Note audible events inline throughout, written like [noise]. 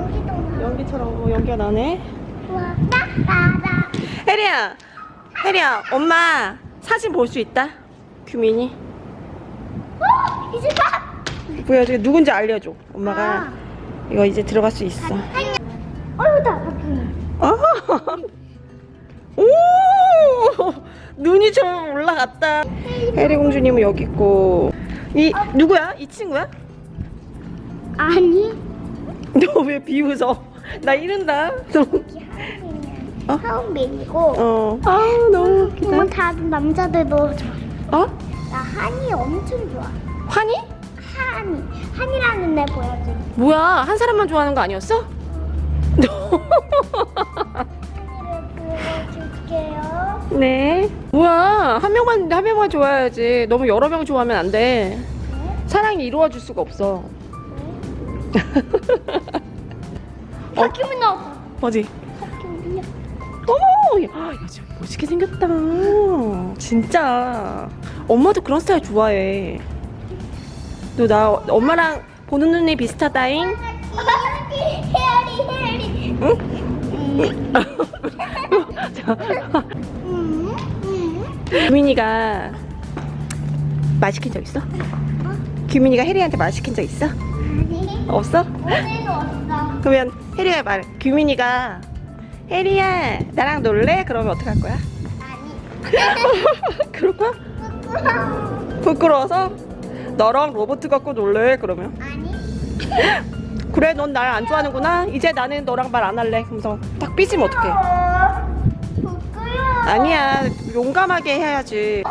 어? 연기처럼 어, 연기가 나네. 혜리야, 혜리야, 엄마 사진 볼 수 있다. 규민이. 어, 이제 봐. 보여줘. 누군지 알려줘. 엄마가 아. 이거 이제 들어갈 수 있어. 어이구, 나 바뀌네. 아. 오, 눈이 좀 올라갔다. 혜리 공주님은 여기 있고. 이 누구야? 이 친구야? 아니. 너 왜 비웃어? 나 이른다. 너. 어? 하은빈이고. 어. 아 너무 웃기다. 뭐 다른 남자들도 좋아. 어? 나 한이 엄청 좋아. 환희? 한이. 한이라는 애 보여줘. 뭐야? 한 사람만 좋아하는 거 아니었어? 한이를 보여줄게요. 네. 뭐야? 한 명만 한 명만 좋아해야지. 너무 여러 명 좋아하면 안 돼. 네. 사랑이 이루어질 수가 없어. [laughs] 바뀌면 나왔다. 뭐지? 바뀌면 어머, 야, 야, 좀 멋있게 생겼다. 진짜. 엄마도 그런 스타일 좋아해. 너 나 엄마랑 보는 눈이 비슷하다잉. 헤어리 헤어리. 응? 규민이가 말 시킨 적 있어? 규민이가 혜리한테 말 시킨 적 있어? 없어? 없어. 그러면 혜리가 말 규민이가 혜리야 나랑 놀래? 그러면 어떡할 거야? 아니. [laughs] 그럴 거야? 부끄러워. 부끄러워서 나랑 로버트 갖고 놀래? 그러면 아니. [laughs] 그래 넌 날 안 좋아하는구나 이제 나는 너랑 말 안 할래 그러면서 딱 삐지면 어떡해 부끄러워. 아니야 용감하게 해야지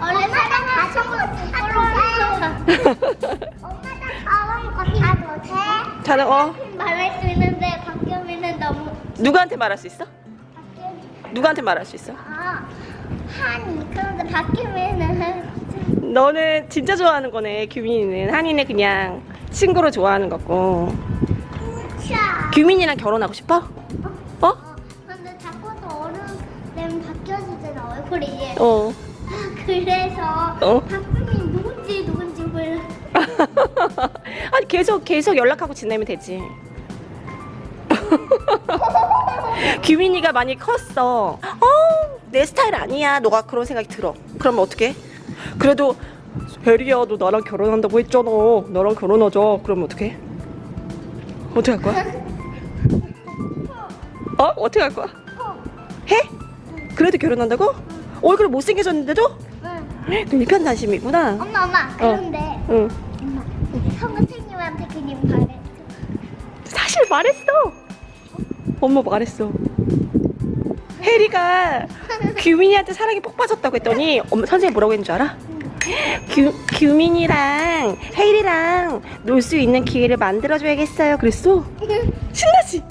원래 사람 다 부끄러워. [laughs] 엄마 거다 못해. 자는 어 말할 수 있는데 바뀌면은 너무 누구한테 말할 수 있어? 바뀌. 누구한테 말할 수 있어? 아 한이 그런데 바뀌면은 너는 진짜 좋아하는 거네 규민이는 한이는 그냥 친구로 좋아하는 거고 차. 규민이랑 결혼하고 싶어? 어? 어, 근데 자꾸 어른 되면 바뀌어지잖아 얼굴이. 어 [laughs] 그래서 어? [laughs] 아니 계속 계속 연락하고 지내면 되지 [laughs] 규민이가 많이 컸어 어, 내 스타일 아니야 너가 그런 생각이 들어 그러면 어떡해? 그래도 혜리야 너 나랑 결혼한다고 했잖아 나랑 결혼하자 그러면 어떡해? 어떻게 할 거야? 어? 어떻게 할 거야? 해? 그래도 결혼한다고? 얼굴 못생겨졌는데도? 응. 그 일편단심이구나 엄마 엄마 그런데 응 엄마 성 선생님한테 그냥 말했어. 사실 말했어. 엄마 말했어. 혜리가 [laughs] 규민이한테 사랑이 폭 빠졌다고 했더니 엄마 선생님 뭐라고 했는 줄 알아? 규, 규민이랑 혜리랑 놀 수 있는 기회를 만들어줘야겠어요. 그랬어? [laughs] 신나지?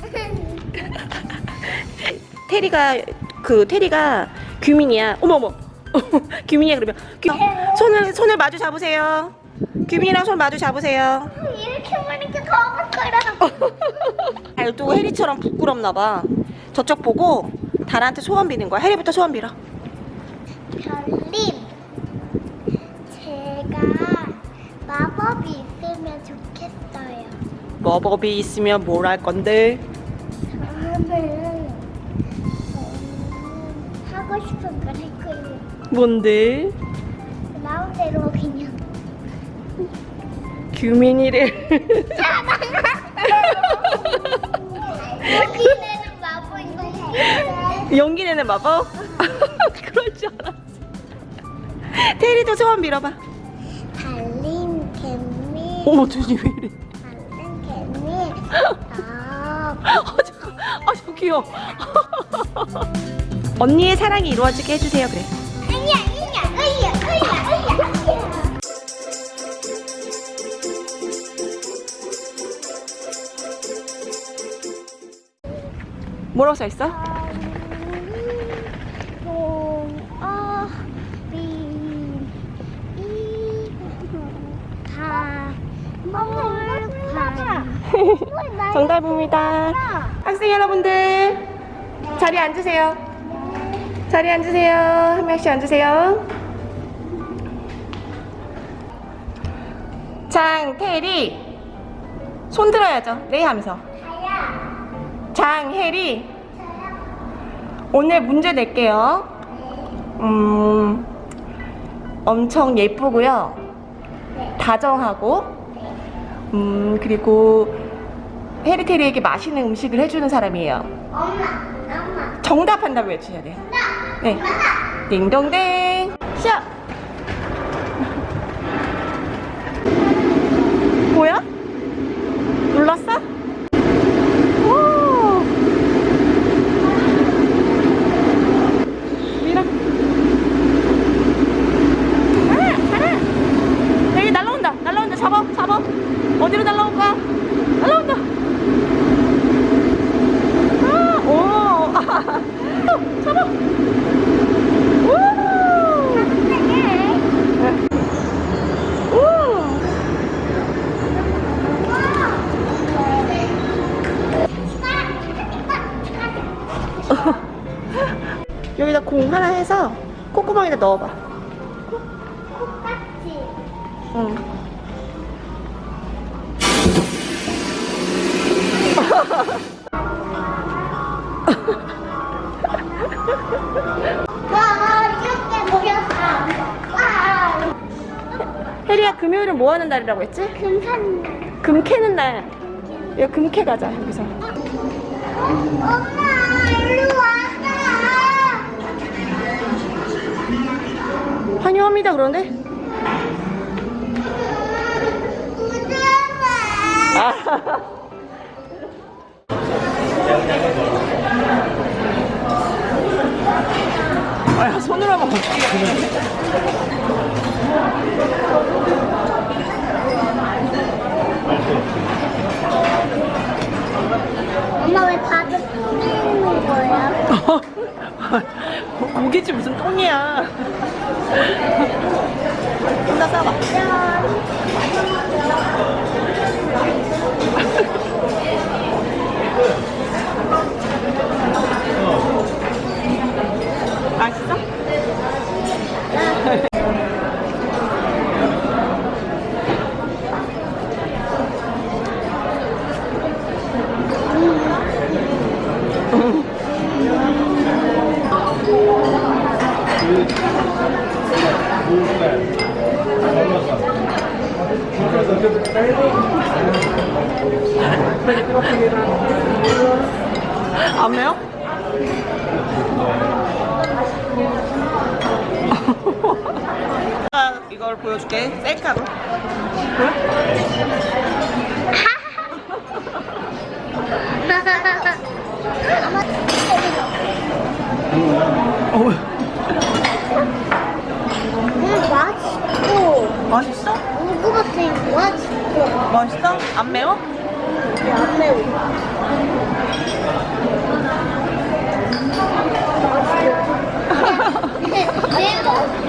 테리가 그 테리가 규민이야. 어머 어머. [laughs] 규민이야 그러면 규, 손을 손을 마주 잡으세요. 규민이랑 손 마주 잡으세요. 이렇게 보니까 거북거려. 달도 혜리처럼 부끄럽나 봐. 저쪽 보고 달한테 소원 비는 거야. 혜리부터 소원 빌어. 별님, 제가 마법이 있으면 좋겠어요. 마법이 있으면 뭘 할 건데? 저는 음, 하고 싶은 걸 할 거예요. 뭔데? 마음대로 그냥. 규민이를 여기 내는 마법인 거. 용기 내는 마법? [laughs] 그럴 줄 알았어. 테리도 소원 빌어봐. 달린 개미, 어머 눈이 왜 이래? 달린 개미. 아, 아아 저기요. [laughs] 언니의 사랑이 이루어지게 해주세요 그래. 뭐라고 써 있어? 정답입니다. 학생 여러분들 자리에 앉으세요. 자리에 앉으세요. 한 명씩 앉으세요. 장태리 손 들어야죠. 네 하면서. 장혜리. 오늘 문제 낼게요. 음, 엄청 예쁘고요. 네. 다정하고, 음, 그리고 해리테리에게 맛있는 음식을 해주는 사람이에요. 엄마. 엄마. 정답한다고 외치셔야 돼요. 네. 딩동댕. 시작. 뭐야? 눌렀어? 오. 밀어. 가라, 가라. 여기 날라온다. 날라온다. 잡아, 잡아. 어디로 날라올 거야? 날라온다. 아, 오. 잡아. 우. 우. 여기다 공 하나 해서 콧구멍에다 넣어봐. [laughs] 와. 와. 혜리야 금요일은 뭐 하는 날이라고 했지? 금산. 금 캐는 날. 여기 금캐 가자 여기서. 엄마, 일로 왔 환영합니다 그런데. 아. 아, 손으로 하면 어떡해. 엄마 왜 다들 똥이는 거야? [laughs] 고- 고기지 무슨 똥이야. 혼자 싸봐. 맛있어? [laughs] 안 매워? 아, 이걸 보여줄게. 셀카로. 어, 음, 맛있고 맛있어? 우구 같은 거 맛있어? 안 매워? 안. 매워 [laughs] 매워